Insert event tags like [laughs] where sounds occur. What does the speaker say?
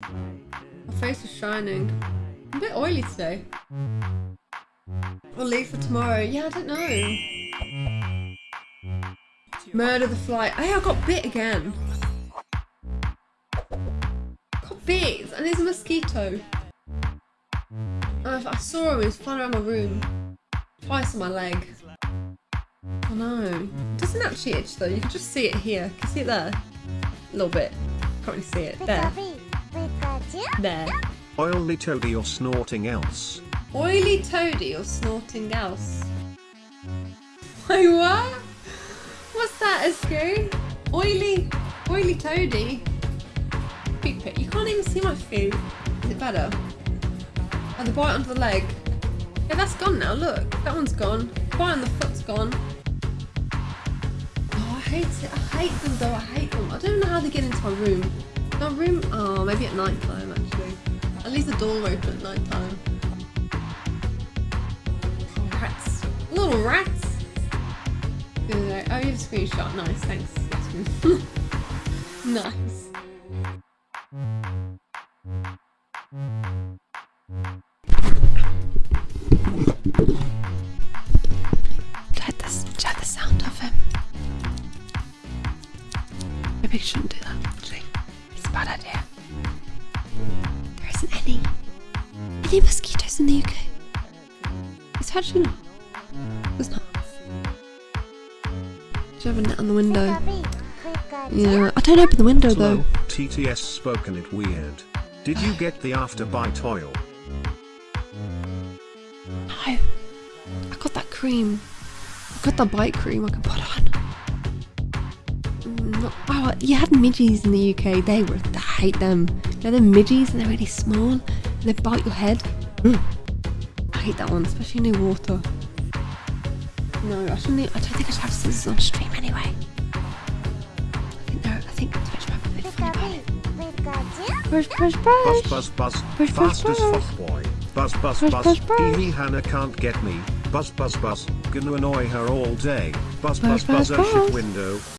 My face is shining. I'm a bit oily today. I'll leave for tomorrow. Yeah, I don't know. Murder the fly. Hey, I got bit again. Got bit, and there's a mosquito. I saw him, he was flying around my room. Twice on my leg. Oh no. It doesn't actually itch though, you can just see it here. Can you see it there? A little bit. Can't really see it. There. There. Oily toady or snorting else. Oily toady or snorting else? Wait, what? What's that, SQ? Oily, oily toady? Big pit. You can't even see my feet. Is it better? Oh, the bite onto the leg. Yeah, that's gone now, look. That one's gone. The bite on the foot's gone. Oh, I hate it. I hate them though, I hate them. I don't know how they get into my room. My room, oh, maybe at night time actually. At least the door open at night time. Rats. Little rats. Oh, you have a screenshot. Nice, thanks. [laughs] nice. Let the, let the sound of him. Maybe I shouldn't do that, actually. It's a bad idea. Any mosquitoes in the UK? It's actually not. There's not. Should have a net on the window. Yeah, I don't open the window Slow, though. TTS spoken it weird. Did you get the after bite oil? No. I got that cream. I got the bite cream I can put on. Mm, Oh, you had midgies in the UK. They were. I hate them. You know, they're midgies and they're really small they bite your head. I hate that one, especially near water. No, I shouldn't. I don't think I should have scissors on stream anyway. I think they're. I think Twitch might be a bit funny about it. Brush, brush, brush. Buzz buzz buzz. Push, push, Fast as push. fuck boy. Buzz buzz Push, buzz. push, push. Hee hee Hannah can't get me. Buzz buzz buzz. Gonna annoy her all day. Buzz Push, buzz buzz. push, Oh shit push. window.